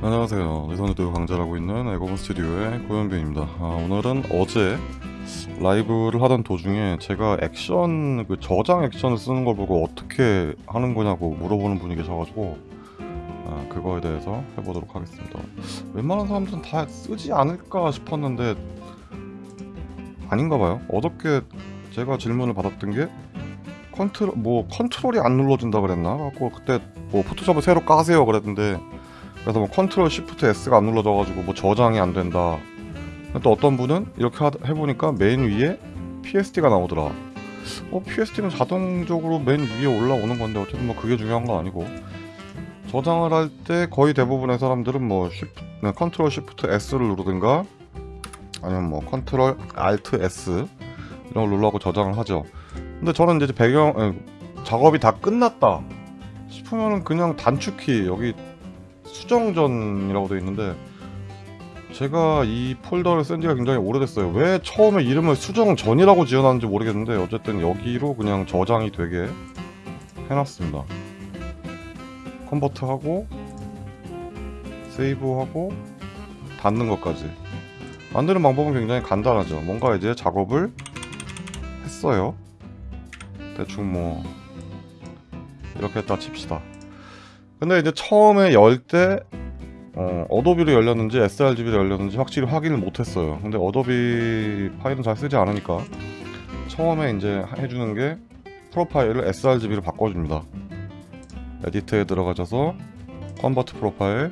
안녕하세요. 리선우드 강좌하고 있는 에고본 스튜디오의 고현빈입니다. 아, 오늘은 어제 라이브를 하던 도중에 제가 액션, 그 저장 액션을 쓰는 걸 보고 어떻게 하는 거냐고 물어보는 분이 계셔가지고 아, 그거에 대해서 해보도록 하겠습니다. 웬만한 사람들은 다 쓰지 않을까 싶었는데 아닌가 봐요. 어저께 제가 질문을 받았던 게 컨트롤, 뭐 컨트롤이 안 눌러진다 그랬나? 갖고 그때 뭐 포토샵을 새로 까세요 그랬는데 그래서 뭐 컨트롤 시프트 S가 안 눌러져가지고 뭐 저장이 안 된다. 또 어떤 분은 이렇게 하, 해보니까 맨 위에 PSD가 나오더라. 어 PSD는 자동적으로 맨 위에 올라오는 건데 어쨌든 뭐 그게 중요한 건 아니고 저장을 할 때 거의 대부분의 사람들은 뭐 시프, 네, 컨트롤 시프트 S를 누르든가 아니면 뭐 컨트롤 알트 S 이런 걸 눌러고 저장을 하죠. 근데 저는 이제 배경 작업이 다 끝났다 싶으면은 그냥 단축키 여기 수정전이라고 되어 있는데 제가 이 폴더를 쓴 지가 굉장히 오래됐어요. 왜 처음에 이름을 수정전이라고 지어놨는지 모르겠는데 어쨌든 여기로 그냥 저장이 되게 해놨습니다. 컨버트하고 세이브하고 닫는 것까지. 만드는 방법은 굉장히 간단하죠. 뭔가 이제 작업을 했어요. 대충 뭐 이렇게 딱 칩시다 근데 이제 처음에 열 때 어, 어도비로 열렸는지 sRGB로 열렸는지 확실히 확인을 못했어요. 근데 어도비 파일은 잘 쓰지 않으니까 처음에 이제 해주는 게 프로파일을 sRGB로 바꿔줍니다. edit에 들어가셔서 convert profile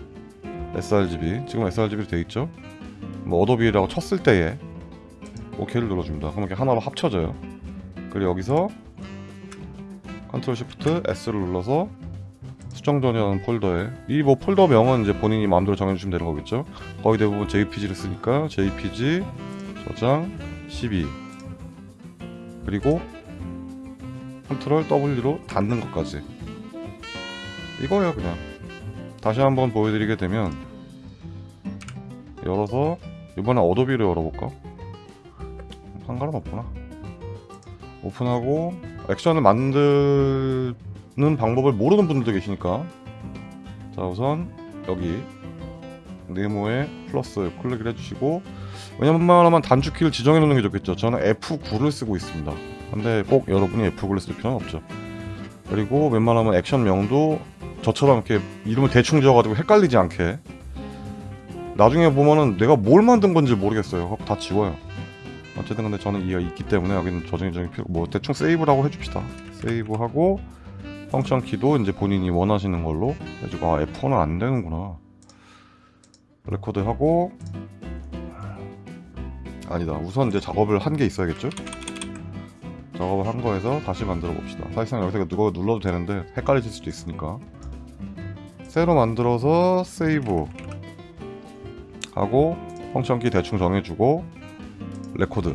sRGB 지금 sRGB로 돼있죠? 뭐 어도비라고 쳤을 때에 OK를 눌러줍니다. 그럼 이렇게 하나로 합쳐져요. 그리고 여기서 컨트롤 시프트 S를 눌러서 수정전이라는 폴더에. 이 뭐 폴더 명은 이제 본인이 마음대로 정해주시면 되는 거겠죠? 거의 대부분 JPG를 쓰니까 JPG 저장 12 그리고 컨트롤 W로 닫는 것까지. 이거예요 그냥. 다시 한번 보여드리게 되면 열어서 이번에 어도비로 열어볼까? 상관은 없구나. 오픈하고 액션을 만드는 방법을 모르는 분들도 계시니까. 자 우선 여기 네모에 플러스 클릭을 해주시고 왜냐면 단축키를 지정해 놓는 게 좋겠죠. 저는 F9를 쓰고 있습니다. 근데 꼭 여러분이 F9를 쓸 필요는 없죠. 그리고 웬만하면 액션명도 저처럼 이렇게 이름을 대충 지어가지고 헷갈리지 않게. 나중에 보면은 내가 뭘 만든 건지 모르겠어요. 다 지워요. 어쨌든 근데 저는 이가 있기 때문에 여기는 저장이 좀 필요 뭐 대충 세이브라고 해줍시다. 세이브하고 function 키도 이제 본인이 원하시는 걸로 해주고 아 F4는 안 되는구나. 레코드 하고. 아니다 우선 이제 작업을 한 게 있어야겠죠? 작업을 한 거에서 다시 만들어 봅시다. 사실상 여기서 누가 눌러도 되는데 헷갈리실 수도 있으니까. 새로 만들어서 세이브 하고 function 키 대충 정해주고 레코드.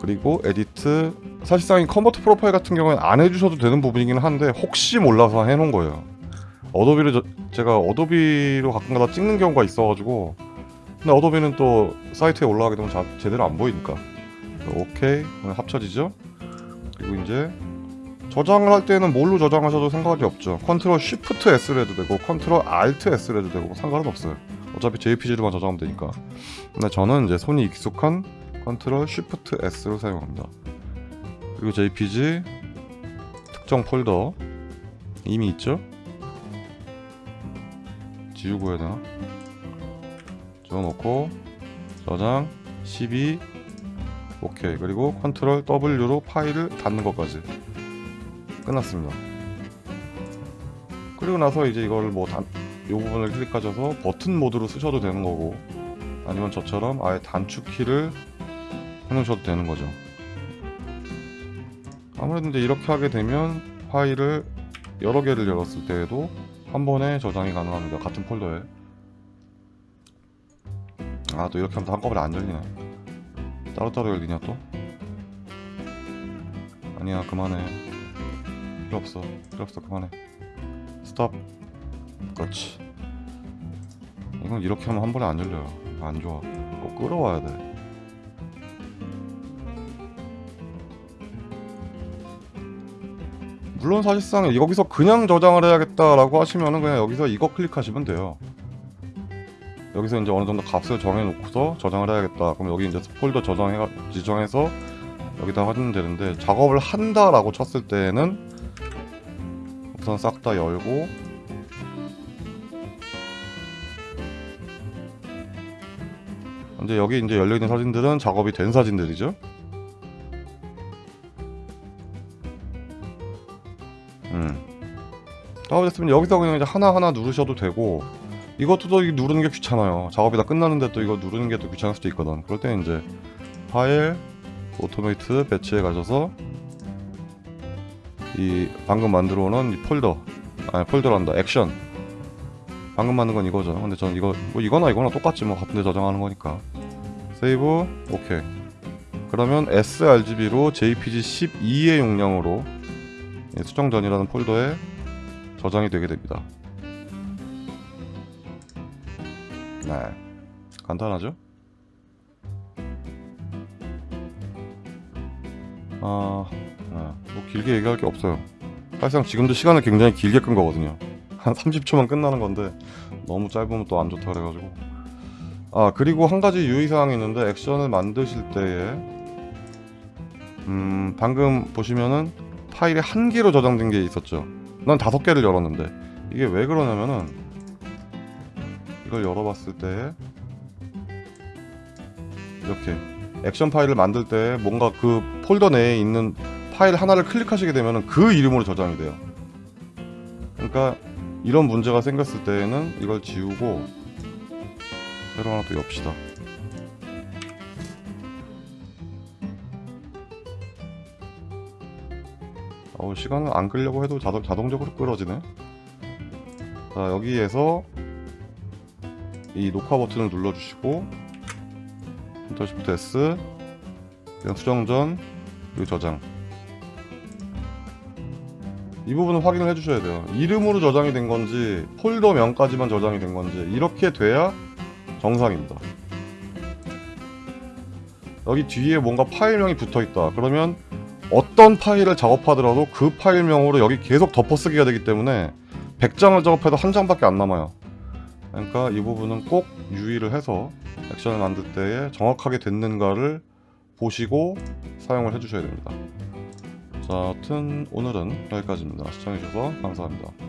그리고 edit 사실상 이 convert profile 같은 경우는 안 해주셔도 되는 부분이긴 한데 혹시 몰라서 해놓은 거예요. 어도비를 저, 제가 어도비로 가끔가다 찍는 경우가 있어가지고 근데 어도비는 또 사이트에 올라가게 되면 자, 제대로 안 보이니까. 오케이 합쳐지죠? 그리고 이제 저장을 할 때는 뭘로 저장하셔도 상관이 없죠. 컨트롤 쉬프트 S를 해도 되고 컨트롤 Alt S를 해도 되고 상관은 없어요. 어차피 JPG로만 저장하면 되니까. 근데 저는 이제 손이 익숙한 컨트롤 쉬프트 S로 사용합니다 그리고 JPG 특정 폴더 이미 있죠? 지우고 해야 되나? 지워놓고 저장 12 오케이 그리고 컨트롤 W로 파일을 닫는 것까지 끝났습니다 그리고 나서 이제 이걸 뭐 단, 이 부분을 클릭하셔서 버튼 모드로 쓰셔도 되는 거고 아니면 저처럼 아예 단축키를 해놓으셔도 되는 거죠 아무래도 이제 이렇게 하게 되면 파일을 여러 개를 열었을 때에도 한 번에 저장이 가능합니다. 같은 폴더에. 아 또 이렇게 하면 또 한꺼번에 안 열리네. 따로따로 열리냐 또? 아니야 그만해. 필요 없어. 필요 없어. 그만해. 스톱. 그렇지. 이건 이렇게 하면 한 번에 안 열려요. 안 좋아. 꼭 끌어와야 돼 물론 사실상 여기서 그냥 저장을 해야겠다라고 하시면은 그냥 여기서 이거 클릭하시면 돼요. 여기서 이제 어느 정도 값을 정해놓고서 저장을 해야겠다. 그럼 여기 이제 폴더 저장해 지정해서 여기다 하면 되는데 작업을 한다라고 쳤을 때는 우선 싹 다 열고 근데 여기 이제 열려 있는 사진들은 작업이 된 사진들이죠. 작업됐으면 여기서 그냥 이제 하나하나 누르셔도 되고 이것도 또 이 누르는 게 귀찮아요. 작업이 다 끝났는데 또 이거 누르는 게 또 귀찮을 수도 있거든. 그럴 때 이제 파일, automate batch에 가셔서 이 방금 만들어 놓은 이 폴더, 아니 폴더란다, 액션. 방금 만든 건 이거죠. 근데 전 이거 뭐 이거나 이거나 똑같지 뭐 같은데 저장하는 거니까. 세이브, 오케이. 그러면 sRGB로 JPG 12의 용량으로 이 수정전이라는 폴더에 저장이 되게 됩니다. 네, 간단하죠? 아, 아, 뭐 길게 얘기할 게 없어요. 사실상 지금도 시간을 굉장히 길게 끈 거거든요. 한 30초만 끝나는 건데 너무 짧으면 또 안 좋다 그래가지고. 아 그리고 한 가지 유의사항이 있는데 액션을 만드실 때에 음 방금 보시면은 파일이 한 개로 저장된 게 있었죠. 난 다섯 개를 열었는데 이게 왜 그러냐면은 이걸 열어봤을 때 이렇게 액션 파일을 만들 때 뭔가 그 폴더 내에 있는 파일 하나를 클릭하시게 되면 그 이름으로 저장이 돼요. 그러니까 이런 문제가 생겼을 때에는 이걸 지우고 새로 하나 또 엽시다. 어우 시간을 안 끌려고 해도 자동, 자동적으로 끌어지네. 자 여기에서 이 녹화 버튼을 눌러주시고 컨트롤 시프트 S 그냥 수정전 그리고 저장. 이 부분은 확인을 해주셔야 돼요. 이름으로 저장이 된 건지 폴더명까지만 저장이 된 건지 이렇게 돼야 정상입니다. 여기 뒤에 뭔가 파일명이 붙어 있다. 그러면 어떤 파일을 작업하더라도 그 파일명으로 여기 계속 덮어쓰기가 되기 때문에 100장을 작업해도 한 장밖에 안 남아요 그러니까 이 부분은 꼭 유의를 해서 액션을 만들 때에 정확하게 됐는가를 보시고 사용을 해주셔야 됩니다. 자, 하여튼 오늘은 여기까지입니다. 시청해주셔서 감사합니다.